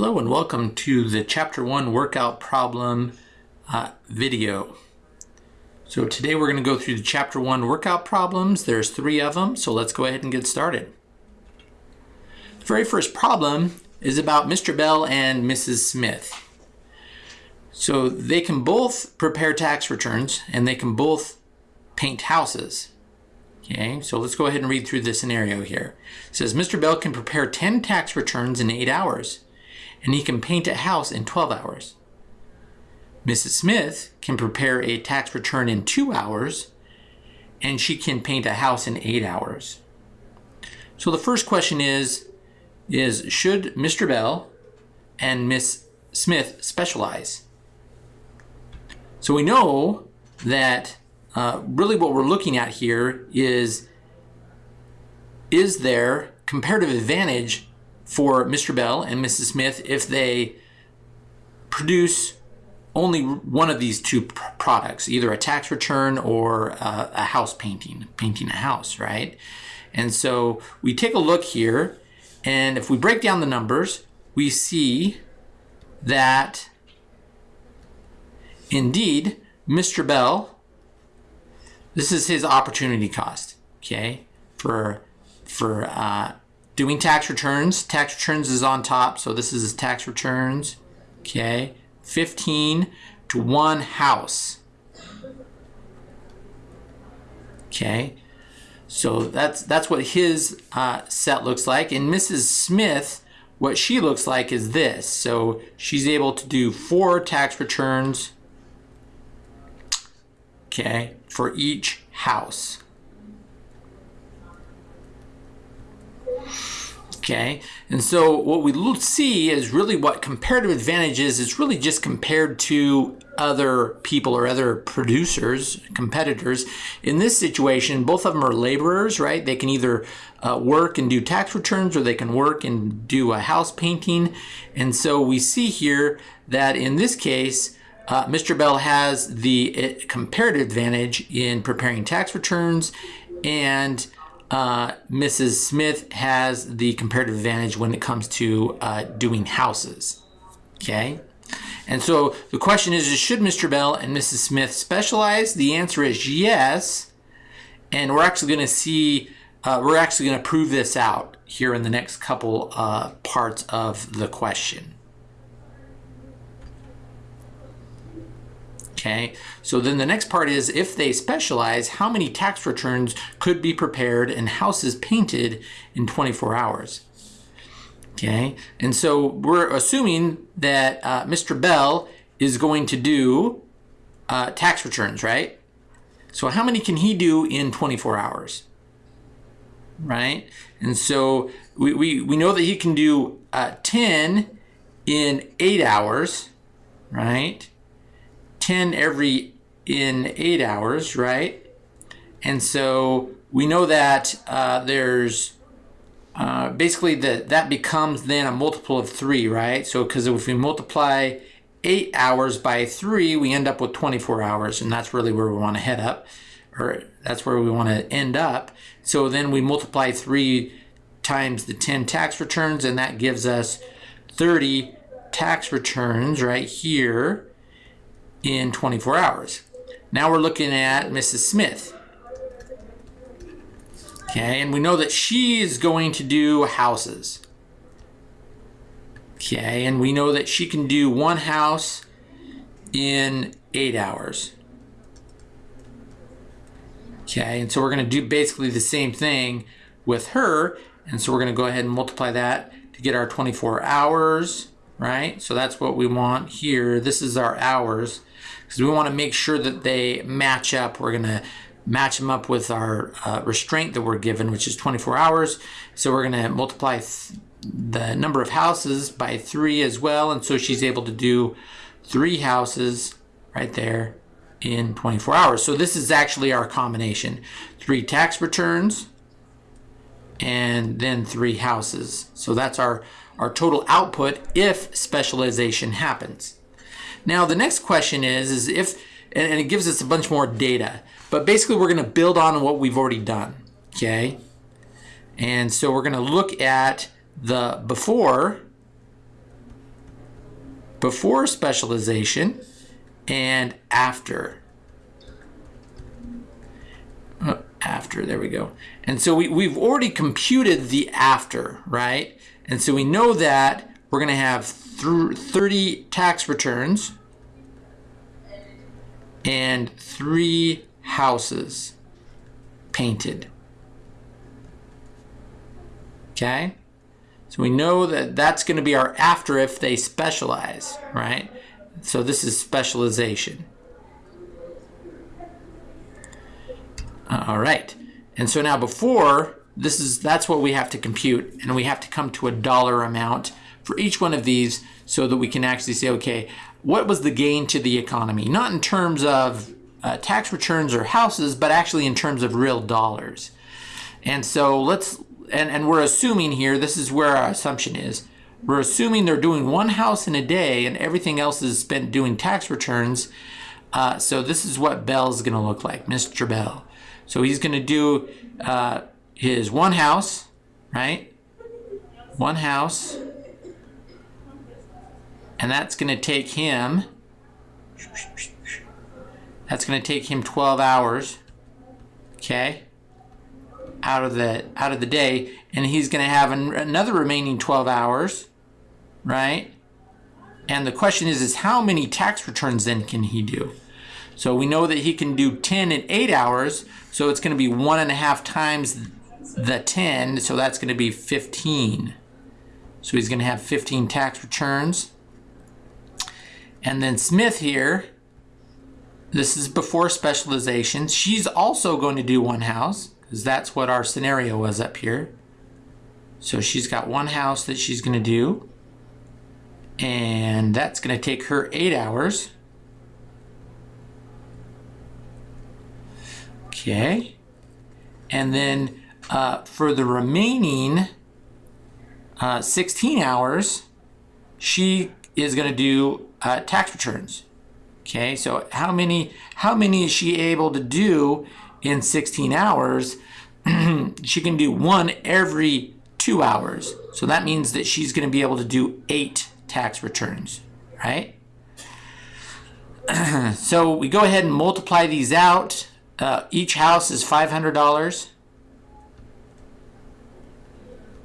Hello and welcome to the chapter one workout problem uh, video. So today we're going to go through the chapter one workout problems. There's three of them, so let's go ahead and get started. The very first problem is about Mr. Bell and Mrs. Smith. So they can both prepare tax returns and they can both paint houses. Okay, so let's go ahead and read through the scenario here. It says Mr. Bell can prepare 10 tax returns in 8 hours and he can paint a house in 12 hours. Mrs. Smith can prepare a tax return in two hours, and she can paint a house in eight hours. So the first question is, is should Mr. Bell and Miss Smith specialize? So we know that uh, really what we're looking at here is, is there comparative advantage for Mr. Bell and Mrs. Smith if they produce only one of these two products, either a tax return or a, a house painting, painting a house, right? And so we take a look here, and if we break down the numbers, we see that indeed Mr. Bell, this is his opportunity cost, okay, for for uh, doing tax returns. Tax returns is on top, so this is tax returns. Okay, 15 to one house. Okay, so that's that's what his uh, set looks like. And Mrs. Smith, what she looks like is this. So she's able to do four tax returns. Okay, for each house. Okay, and so what we see is really what comparative advantage is, it's really just compared to other people or other producers, competitors. In this situation, both of them are laborers, right? They can either uh, work and do tax returns or they can work and do a house painting. And so we see here that in this case, uh, Mr. Bell has the uh, comparative advantage in preparing tax returns and uh, Mrs. Smith has the comparative advantage when it comes to uh, doing houses. Okay. And so the question is, should Mr. Bell and Mrs. Smith specialize? The answer is yes. And we're actually going to see, uh, we're actually going to prove this out here in the next couple uh, parts of the question. Okay, so then the next part is if they specialize, how many tax returns could be prepared and houses painted in 24 hours? Okay, and so we're assuming that uh, Mr. Bell is going to do uh, tax returns, right? So how many can he do in 24 hours? Right? And so we, we, we know that he can do uh, 10 in 8 hours, right? 10 every in eight hours, right? And so we know that uh, there's uh, basically that that becomes then a multiple of three, right? So because if we multiply eight hours by three, we end up with 24 hours, and that's really where we want to head up, or that's where we want to end up. So then we multiply three times the 10 tax returns, and that gives us 30 tax returns right here in 24 hours. Now we're looking at Mrs. Smith. Okay, and we know that she is going to do houses. Okay, and we know that she can do one house in eight hours. Okay, and so we're going to do basically the same thing with her. And so we're going to go ahead and multiply that to get our 24 hours, right? So that's what we want here. This is our hours because we want to make sure that they match up. We're going to match them up with our uh, restraint that we're given, which is 24 hours. So we're going to multiply the number of houses by three as well. And so she's able to do three houses right there in 24 hours. So this is actually our combination. Three tax returns and then three houses. So that's our, our total output if specialization happens. Now the next question is, is if, and, it gives us a bunch more data, but basically we're going to build on what we've already done, okay? And so we're going to look at the before before specialization and after. Oh, after, there we go. And so we, we've already computed the after, right? And so we know that we're going to have 30 tax returns and three houses painted. Okay? So we know that that's going to be our after if they specialize, right? So this is specialization. All right. And so now before, this is that's what we have to compute, and we have to come to a dollar amount for each one of these so that we can actually say, okay, what was the gain to the economy? Not in terms of uh, tax returns or houses, but actually in terms of real dollars. And so let's, and, and we're assuming here, this is where our assumption is. We're assuming they're doing one house in a day and everything else is spent doing tax returns. Uh, so this is what Bell's going to look like, Mr. Bell. So he's going to do uh, his one house, right? One house. And that's going to take him, that's going to take him 12 hours, okay, out of the, out of the day. And he's going to have an, another remaining 12 hours, right? And the question is, is how many tax returns then can he do? So we know that he can do 10 in eight hours. So it's going to be one and a half times the 10. So that's going to be 15. So he's going to have 15 tax returns. And then Smith here, this is before specialization. She's also going to do one house because that's what our scenario was up here. So she's got one house that she's going to do. And that's going to take her eight hours. Okay. And then uh, for the remaining uh, 16 hours, she is going to do uh, tax returns. Okay, so how many how many is she able to do in 16 hours? she can do one every two hours. So that means that she's going to be able to do eight tax returns, right? so we go ahead and multiply these out. Uh, each house is $500.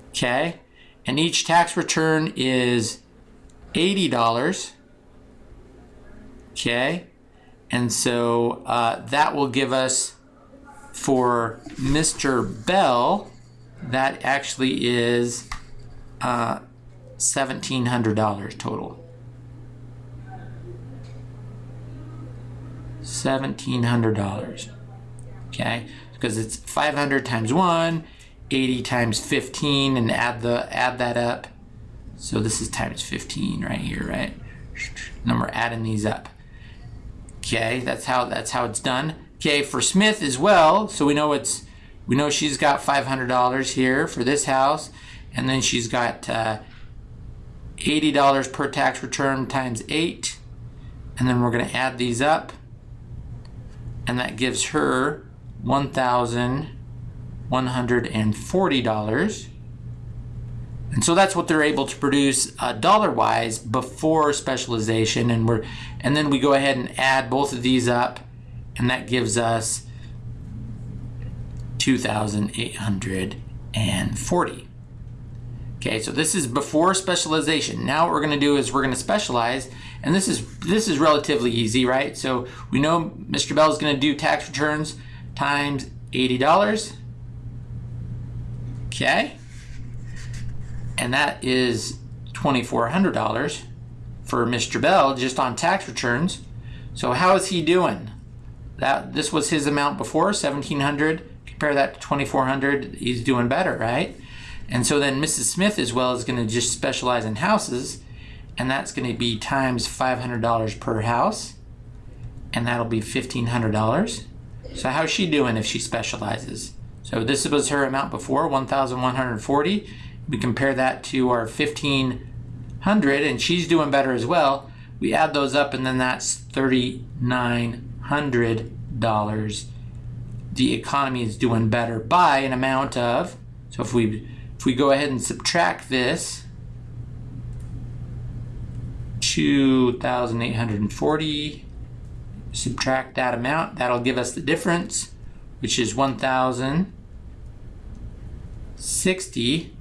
Okay, and each tax return is $80. Okay, and so uh, that will give us for Mr. Bell, that actually is uh, $1,700 total. $1,700. Okay, because it's 500 times 1, 80 times 15, and add the add that up. So this is times 15 right here, right? And then we're adding these up. Okay, that's how that's how it's done. Okay, for Smith as well, so we know it's we know she's got $500 here for this house, and then she's got uh, $80 per tax return times 8, and then we're going to add these up, and that gives her $1,140. And so that's what they're able to produce uh, dollar-wise before specialization, and we're and then we go ahead and add both of these up, and that gives us 2,840. Okay, so this is before specialization. Now what we're going to do is we're going to specialize, and this is this is relatively easy, right? So we know Mr. Bell is going to do tax returns times $80. Okay and that is $2,400 for Mr. Bell just on tax returns. So how is he doing? That This was his amount before, 1700 Compare that to 2400 he's doing better, right? And so then Mrs. Smith as well is going to just specialize in houses, and that's going to be times $500 per house, and that'll be $1,500. So how's she doing if she specializes? So this was her amount before, 1,140 we compare that to our 1500 and she's doing better as well. We add those up and then that's $3,900. The economy is doing better by an amount of, so if we, if we go ahead and subtract this, 2,840. Subtract that amount. That'll give us the difference, which is 1,060.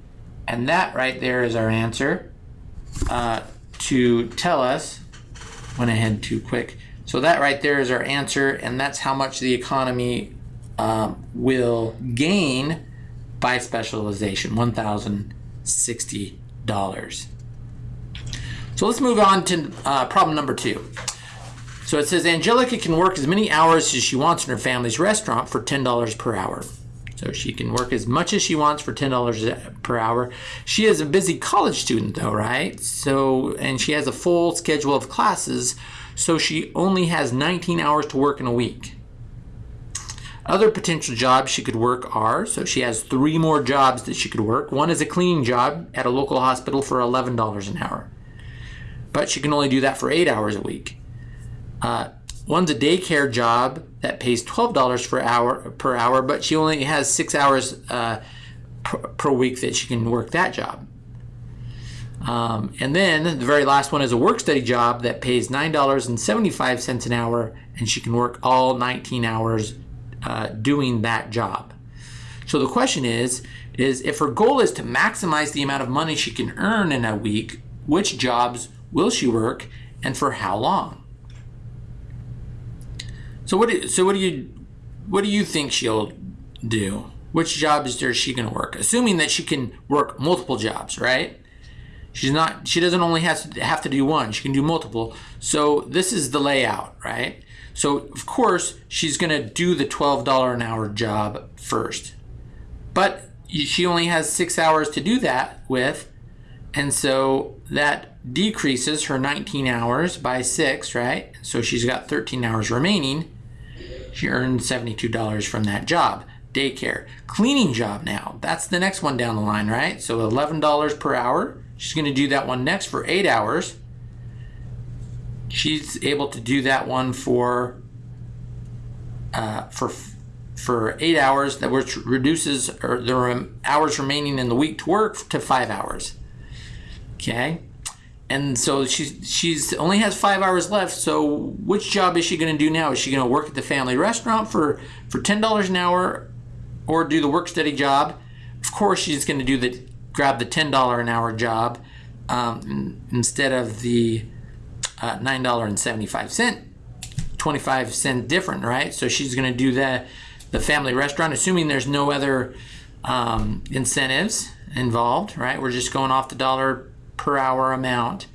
And that right there is our answer uh, to tell us, went ahead too quick. So that right there is our answer, and that's how much the economy um, will gain by specialization, $1,060. So let's move on to uh, problem number two. So it says Angelica can work as many hours as she wants in her family's restaurant for $10 per hour. So she can work as much as she wants for $10 per hour. She is a busy college student though, right? So, and she has a full schedule of classes, so she only has 19 hours to work in a week. Other potential jobs she could work are, so she has three more jobs that she could work. One is a cleaning job at a local hospital for $11 an hour. But she can only do that for eight hours a week. Uh, one's a daycare job that pays $12 per hour, per hour, but she only has six hours uh, per, per, week that she can work that job. Um, and then the very last one is a work study job that pays $9.75 an hour, and she can work all 19 hours uh, doing that job. So the question is, is if her goal is to maximize the amount of money she can earn in a week, which jobs will she work and for how long? So what do, so what do you what do you think she'll do? Which jobs is she going to work? Assuming that she can work multiple jobs, right? She's not she doesn't only have to have to do one, she can do multiple. So this is the layout, right? So of course, she's going to do the $12 an hour job first. But she only has 6 hours to do that with, and so that decreases her 19 hours by 6, right? So she's got 13 hours remaining. She earned $72 from that job. Daycare. Cleaning job now. That's the next one down the line, right? So $11 per hour. She's going to do that one next for 8 hours she's able to do that one for uh, for for eight hours that which reduces the hours remaining in the week to work to five hours okay and so she's she's only has five hours left so which job is she going to do now is she going to work at the family restaurant for for ten dollars an hour or do the work study job of course she's going to do the grab the ten dollar an hour job um, instead of the uh, $9.75, 25 cent different, right? So she's going to do the, the family restaurant, assuming there's no other um, incentives involved, right? We're just going off the dollar per hour amount.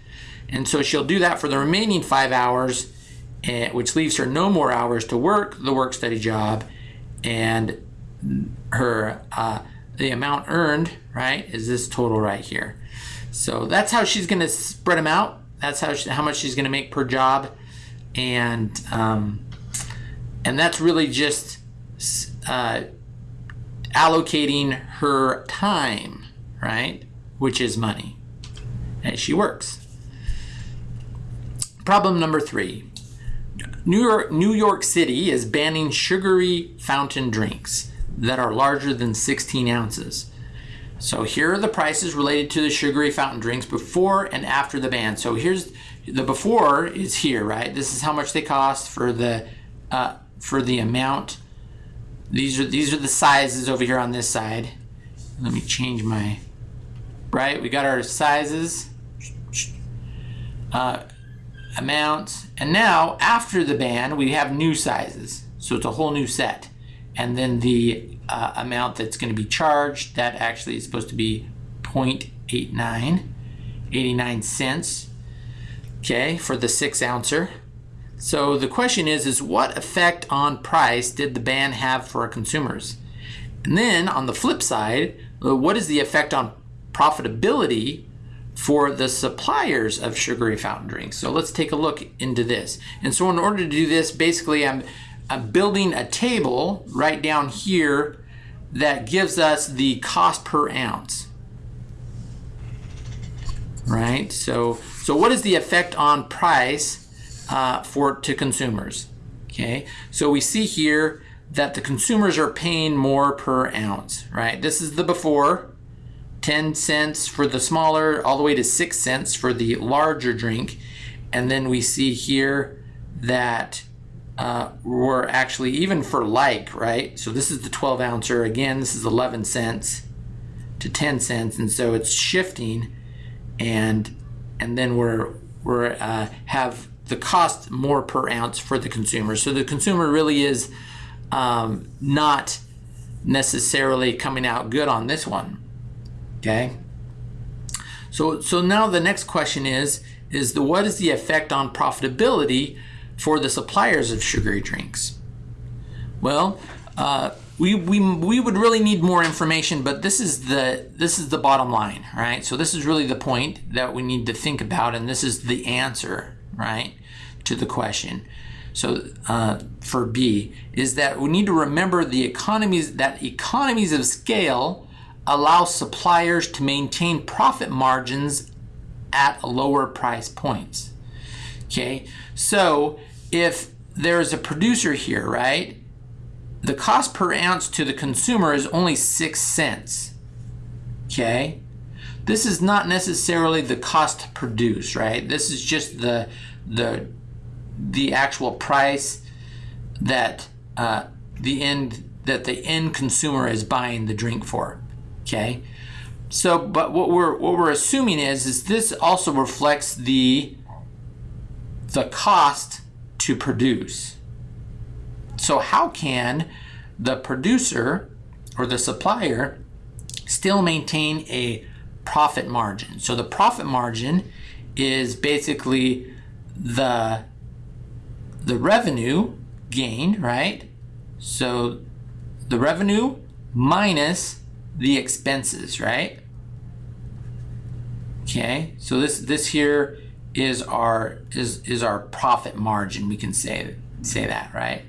And so she'll do that for the remaining five hours, uh, which leaves her no more hours to work the work study job. And her uh, the amount earned, right, is this total right here. So that's how she's going to spread them out. That's how she, how much she's going to make per job, and um, and that's really just uh, allocating her time, right? Which is money, as she works. Problem number three. New York, New York City is banning sugary fountain drinks that are larger than 16 ounces. So here are the prices related to the sugary fountain drinks before and after the ban. So here's the before is here, right? This is how much they cost for the uh, for the amount. These are these are the sizes over here on this side. Let me change my right. We got our sizes, uh, amounts, and now after the ban we have new sizes. So it's a whole new set, and then the uh, amount that's going to be charged. That actually is supposed to be 0.89, 89 cents, okay, for the six ouncer. So the question is, is what effect on price did the ban have for our consumers? And then on the flip side, uh, what is the effect on profitability for the suppliers of sugary fountain drinks? So let's take a look into this. And so in order to do this, basically I'm I'm building a table right down here that gives us the cost per ounce. Right? So, so what is the effect on price uh, for to consumers? Okay, so we see here that the consumers are paying more per ounce, right? This is the before, 10 cents for the smaller, all the way to 6 cents for the larger drink. And then we see here that uh, we're actually, even for like, right? So this is the 12 ouncer. Again, this is 11 cents to 10 cents. And so it's shifting and and then we're, we're uh, have the cost more per ounce for the consumer. So the consumer really is um, not necessarily coming out good on this one. Okay. So, so now the next question is, is the what is the effect on profitability for the suppliers of sugary drinks? Well, uh, we, we, we would really need more information, but this is the this is the bottom line, right? So this is really the point that we need to think about, and this is the answer, right, to the question. So uh, for B is that we need to remember the economies that economies of scale allow suppliers to maintain profit margins at lower price points. Okay, so if there's a producer here, right? The cost per ounce to the consumer is only six cents. Okay, this is not necessarily the cost to produce, right? This is just the the the actual price that uh, the end that the end consumer is buying the drink for. Okay, so but what we're what we're assuming is is this also reflects the the cost to produce. So how can the producer or the supplier still maintain a profit margin? So the profit margin is basically the the revenue gained, right? So the revenue minus the expenses, right? Okay, so this this here is our is is our profit margin. We can say say that, right?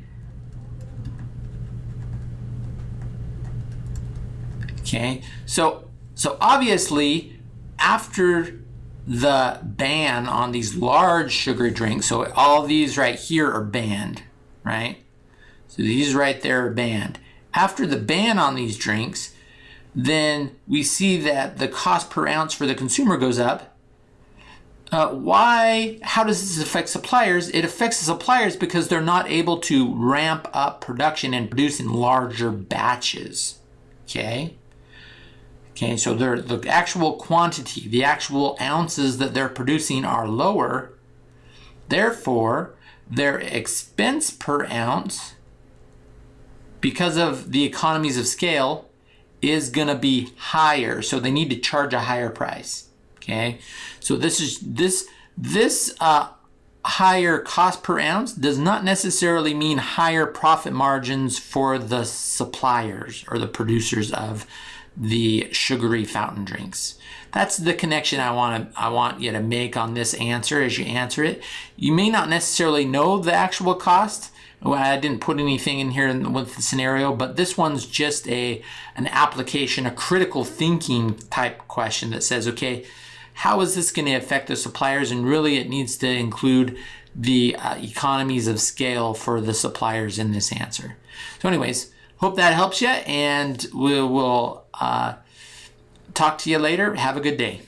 Okay, so so obviously after the ban on these large sugar drinks, so all these right here are banned, right? So these right there are banned. After the ban on these drinks, then we see that the cost per ounce for the consumer goes up. Uh, why? How does this affect suppliers? It affects the suppliers because they're not able to ramp up production and produce in larger batches. Okay. Okay, so the actual quantity, the actual ounces that they're producing are lower. Therefore, their expense per ounce, because of the economies of scale, is going to be higher. So they need to charge a higher price. Okay. So this is this this uh, higher cost per ounce does not necessarily mean higher profit margins for the suppliers or the producers of the sugary fountain drinks. That's the connection I want to I want you to make on this answer as you answer it. You may not necessarily know the actual cost, I didn't put anything in here with the scenario, but this one's just a an application, a critical thinking type question that says, okay, how is this going to affect the suppliers? And really it needs to include the uh, economies of scale for the suppliers in this answer. So anyways, hope that helps you and we will uh, talk to you later. Have a good day.